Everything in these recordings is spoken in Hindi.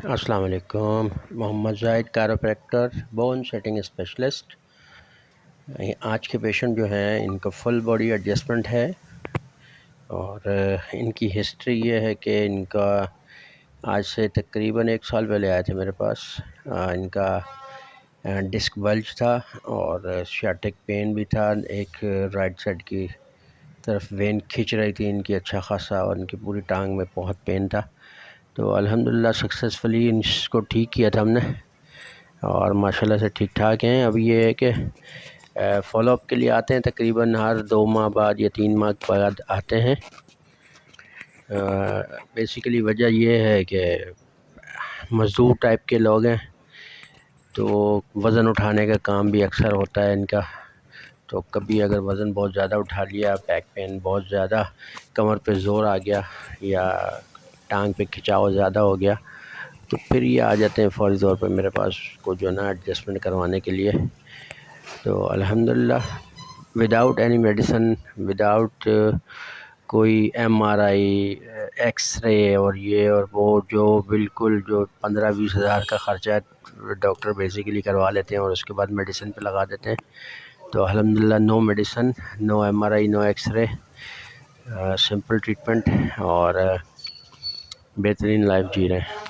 अस्सलाम वालेकुम Mohammad Zahid chiropractor bone setting specialist आज के पेशेंट जो हैं, इनका फुल बॉडी एडजस्टमेंट है और इनकी हिस्ट्री ये है कि इनका आज से तकरीबन एक साल पहले आए थे मेरे पास। इनका डिस्क बल्ज था और शाटिक पेन भी था। एक राइट साइड की तरफ़ वेन खींच रही थी, इनकी अच्छा खासा और इनकी पूरी टांग में बहुत पेन था। तो अल्हम्दुलिल्लाह सक्सेसफुली इसको ठीक किया था हमने। और माशाल्लाह से ठीक ठाक हैं। अब ये है कि फॉलोअप के लिए आते हैं, तकरीबन हर दो माह बाद या तीन माह बाद आते हैं। बेसिकली वजह यह है कि मज़दूर टाइप के लोग हैं तो वज़न उठाने का काम भी अक्सर होता है इनका। तो कभी अगर वज़न बहुत ज़्यादा उठा लिया बैक पेन बहुत ज़्यादा, कमर पे ज़ोर आ गया या टांग पे खिंचाव ज़्यादा हो गया तो फिर ये आ जाते हैं फ़ौरी तौर पर मेरे पास को जो है ना एडजस्टमेंट करवाने के लिए। तो अल्हम्दुलिल्लाह विदाउट एनी मेडिसन विदाउट कोई एम आर आई एक्सरे और ये और वो जो बिल्कुल जो पंद्रह बीस हज़ार का ख़र्चा डॉक्टर बेसिकली करवा लेते हैं और उसके बाद मेडिसिन पे लगा देते हैं। तो अल्हम्दुलिल्लाह no medicine no M R I no xray simple treatment और बेहतरीन लाइफ जी रहे हैं।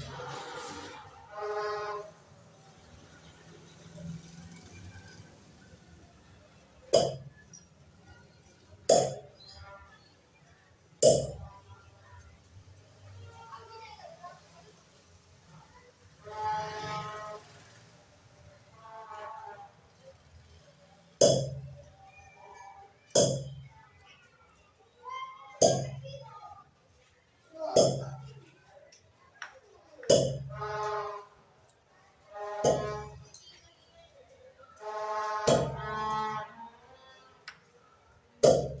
you.